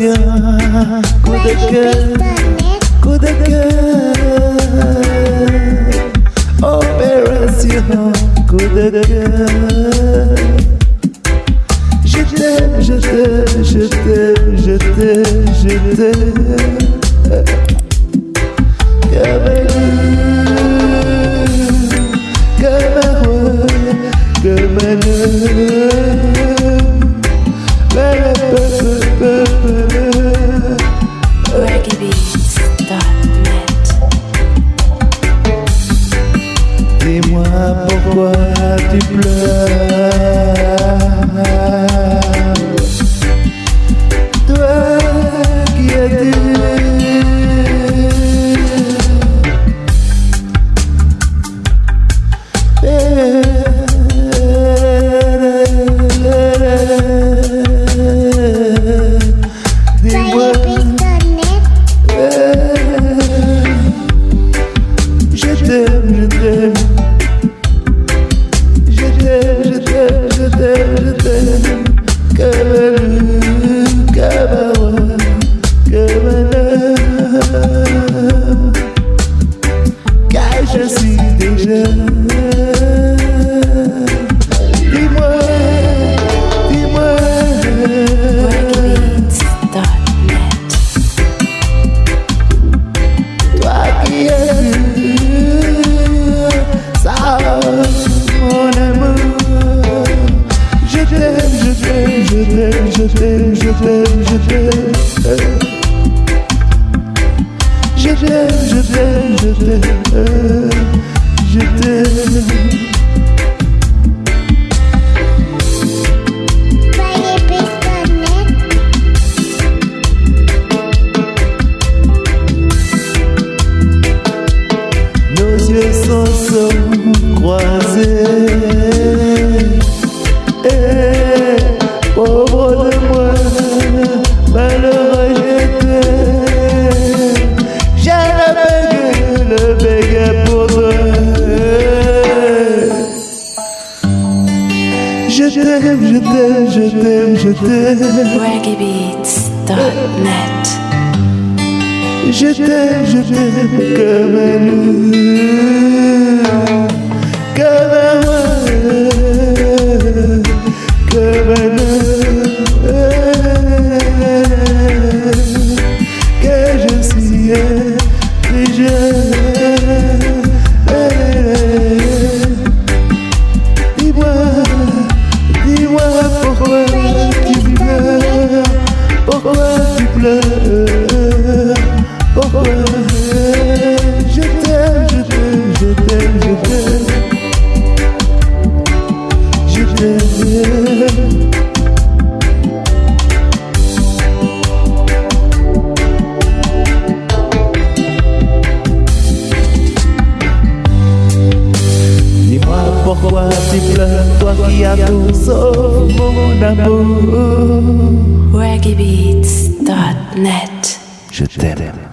Opération coup de cœur, coup de cœur. Opération coup de cœur. Je t'aime, je t'aime, je t'aime, je t'aime, je t'aime. Pourquoi tu pleures. T'aime, je t'aime, je t'aime, je t'aime. Nos yeux croisés. Et t'aime, je t'aime, je t'aime, je t'aime. Je t'aime, je t'aime comme un loup, pourquoi tu pleures, toi qui as tout sauf mon amour. ReggaeBeats.net. Je t'aime.